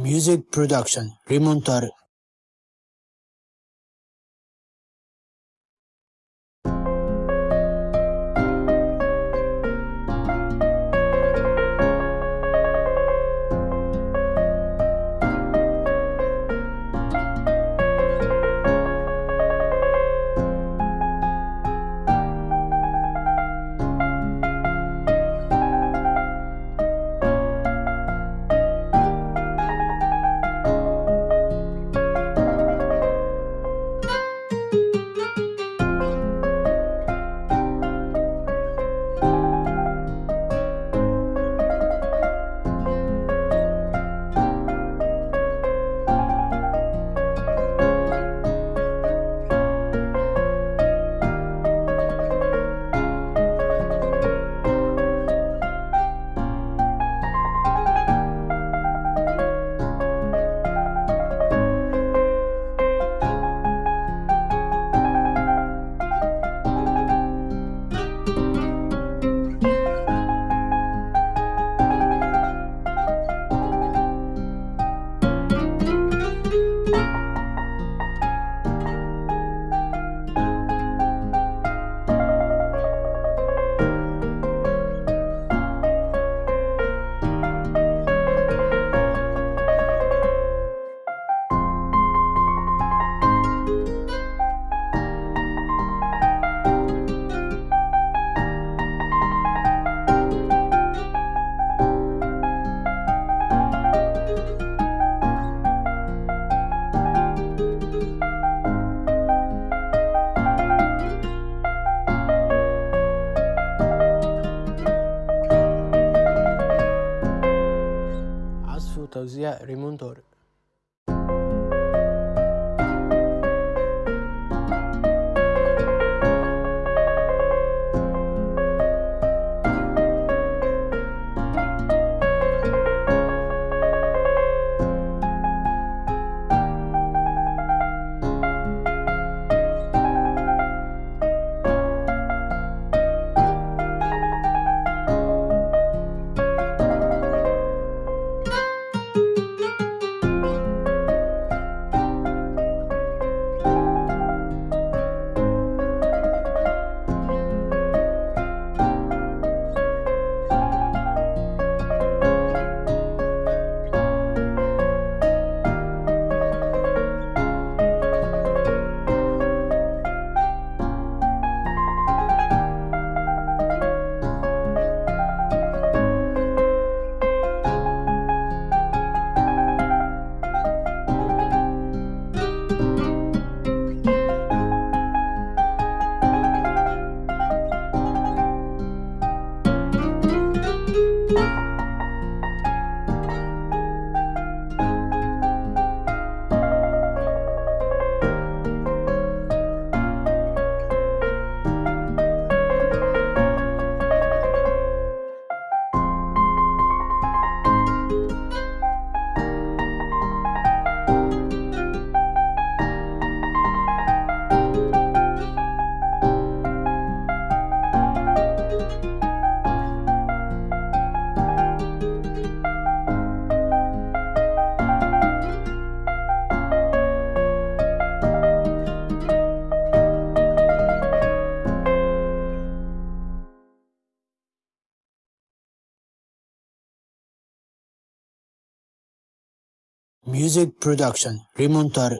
Music Production Rimontar Teodosia Remontor. Music Production Rimontar